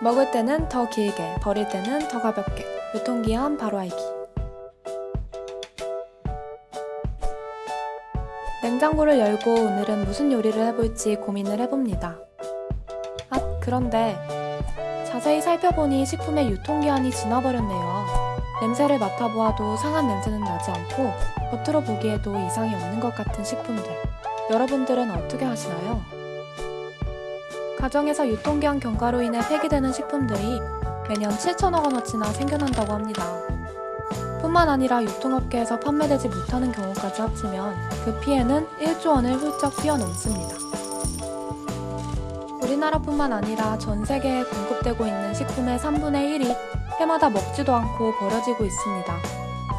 먹을 때는 더 길게, 버릴 때는 더 가볍게. 유통기한 바로 알기. 냉장고를 열고 오늘은 무슨 요리를 해볼지 고민을 해봅니다. 아, 그런데 자세히 살펴보니 식품의 유통기한이 지나버렸네요. 냄새를 맡아보아도 상한 냄새는 나지 않고 겉으로 보기에도 이상이 없는 것 같은 식품들. 여러분들은 어떻게 하시나요? 가정에서 유통기한 경과로 인해 폐기되는 식품들이 매년 7천억 원어치나 생겨난다고 합니다. 뿐만 아니라 유통업계에서 판매되지 못하는 경우까지 합치면 그 피해는 1조 원을 훌쩍 뛰어넘습니다. 우리나라뿐만 아니라 전 세계에 공급되고 있는 식품의 3분의 1이 해마다 먹지도 않고 버려지고 있습니다.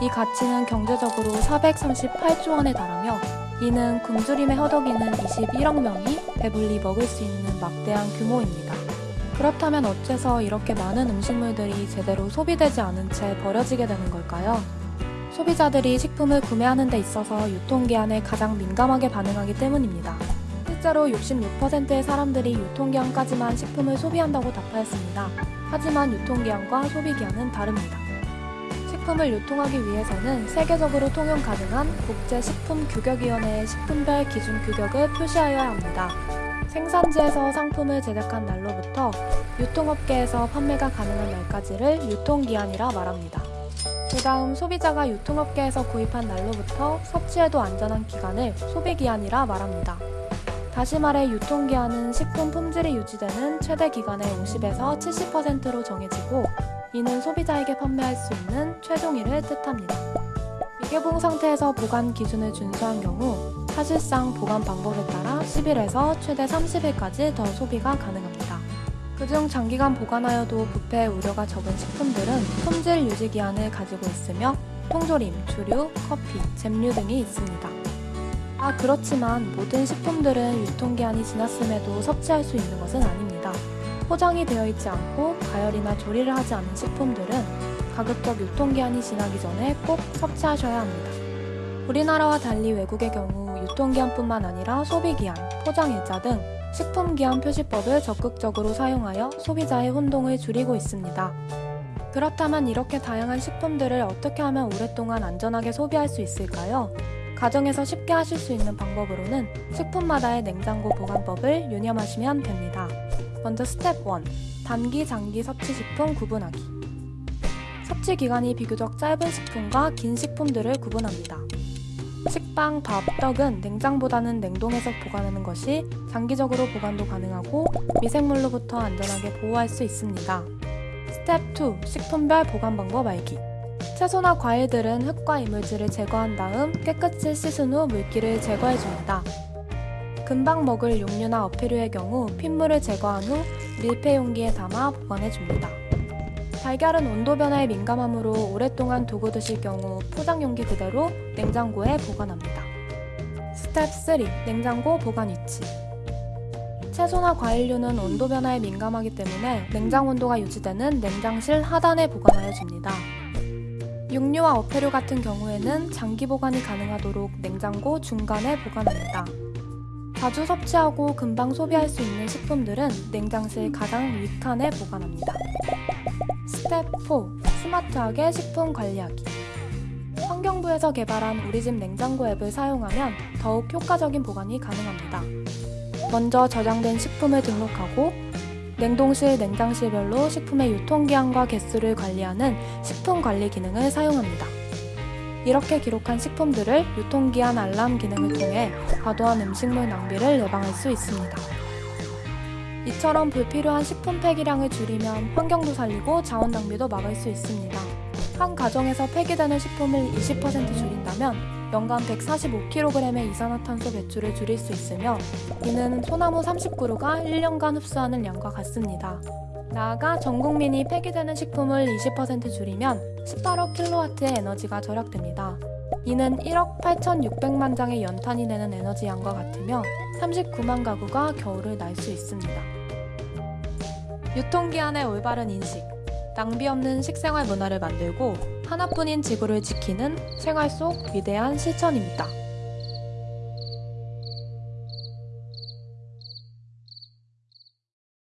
이 가치는 경제적으로 438조 원에 달하며 이는 굶주림에 허덕이는 21억 명이 배불리 먹을 수 있는 막대한 규모입니다. 그렇다면 어째서 이렇게 많은 음식물들이 제대로 소비되지 않은 채 버려지게 되는 걸까요? 소비자들이 식품을 구매하는 데 있어서 유통기한에 가장 민감하게 반응하기 때문입니다. 실제로 66%의 사람들이 유통기한까지만 식품을 소비한다고 답하였습니다. 하지만 유통기한과 소비기한은 다릅니다. 식품을 유통하기 위해서는 세계적으로 통용 가능한 국제식품규격위원회의 식품별 기준 규격을 표시하여야 합니다. 생산지에서 상품을 제작한 날로부터 유통업계에서 판매가 가능한 날까지를 유통기한이라 말합니다. 그 다음 소비자가 유통업계에서 구입한 날로부터 섭취해도 안전한 기간을 소비기한이라 말합니다. 다시 말해 유통기한은 식품 품질이 유지되는 최대 기간의 50에서 70%로 정해지고 이는 소비자에게 판매할 수 있는 최종일을 뜻합니다. 미개봉 상태에서 보관 기준을 준수한 경우 사실상 보관 방법에 따라 10일에서 최대 30일까지 더 소비가 가능합니다. 그중 장기간 보관하여도 부패 우려가 적은 식품들은 품질 유지 기한을 가지고 있으며 통조림, 주류, 커피, 잼류 등이 있습니다. 아, 그렇지만 모든 식품들은 유통기한이 지났음에도 섭취할 수 있는 것은 아닙니다. 포장이 되어 있지 않고 가열이나 조리를 하지 않은 식품들은 가급적 유통기한이 지나기 전에 꼭 섭취하셔야 합니다. 우리나라와 달리 외국의 경우 유통기한뿐만 아니라 소비기한, 포장일자 등 식품기한 표시법을 적극적으로 사용하여 소비자의 혼동을 줄이고 있습니다. 그렇다면 이렇게 다양한 식품들을 어떻게 하면 오랫동안 안전하게 소비할 수 있을까요? 가정에서 쉽게 하실 수 있는 방법으로는 식품마다의 냉장고 보관법을 유념하시면 됩니다. 먼저 스텝 1. 단기, 장기 섭취식품 구분하기. 섭취 기간이 비교적 짧은 식품과 긴 식품들을 구분합니다. 식빵, 밥, 떡은 냉장보다는 냉동해서 보관하는 것이 장기적으로 보관도 가능하고 미생물로부터 안전하게 보호할 수 있습니다. 스텝 2. 식품별 보관 방법 알기. 채소나 과일들은 흙과 이물질을 제거한 다음 깨끗이 씻은 후 물기를 제거해줍니다. 금방 먹을 육류나 어패류의 경우 핏물을 제거한 후 밀폐 용기에 담아 보관해줍니다. 달걀은 온도 변화에 민감하므로 오랫동안 두고 드실 경우 포장 용기 그대로 냉장고에 보관합니다. 스텝 3. 냉장고 보관 위치 채소나 과일류는 온도 변화에 민감하기 때문에 냉장 온도가 유지되는 냉장실 하단에 보관하여 줍니다. 육류와 어패류 같은 경우에는 장기 보관이 가능하도록 냉장고 중간에 보관합니다. 자주 섭취하고 금방 소비할 수 있는 식품들은 냉장실 가장 윗칸에 보관합니다. 스텝 4. 스마트하게 식품 관리하기 환경부에서 개발한 우리집 냉장고 앱을 사용하면 더욱 효과적인 보관이 가능합니다. 먼저 저장된 식품을 등록하고 냉동실, 냉장실별로 식품의 유통기한과 개수를 관리하는 식품 관리 기능을 사용합니다. 이렇게 기록한 식품들을 유통기한 알람 기능을 통해 과도한 음식물 낭비를 예방할 수 있습니다. 이처럼 불필요한 식품 폐기량을 줄이면 환경도 살리고 자원 낭비도 막을 수 있습니다. 한 가정에서 폐기되는 식품을 20% 줄인다면 연간 145kg의 이산화탄소 배출을 줄일 수 있으며 이는 소나무 30그루가 1년간 흡수하는 양과 같습니다. 나아가 전 국민이 폐기되는 식품을 20% 줄이면 18억 킬로와트의 에너지가 절약됩니다. 이는 1억 8,600만 장의 연탄이 내는 에너지 양과 같으며 39만 가구가 겨울을 날 수 있습니다. 유통기한의 올바른 인식, 낭비 없는 식생활 문화를 만들고 하나뿐인 지구를 지키는 생활 속 위대한 실천입니다.